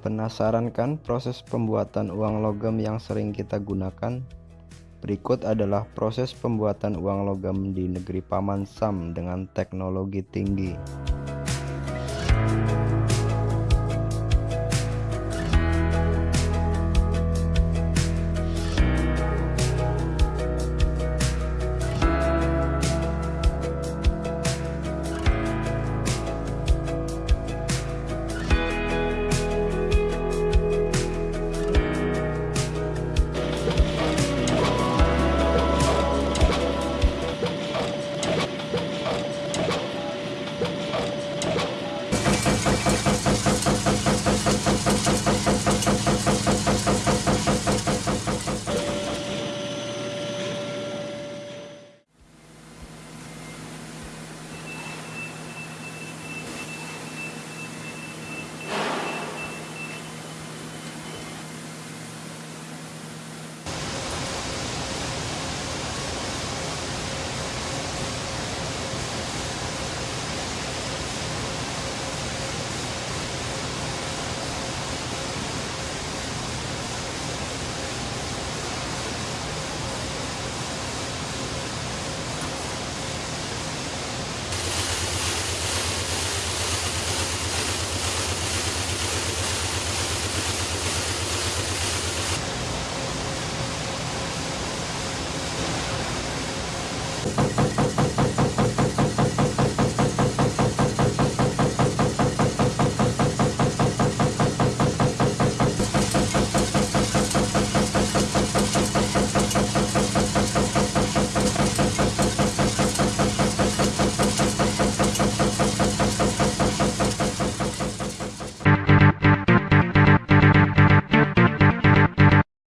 Penasaran kan proses pembuatan uang logam yang sering kita gunakan? Berikut adalah proses pembuatan uang logam di negeri Paman Sam dengan teknologi tinggi.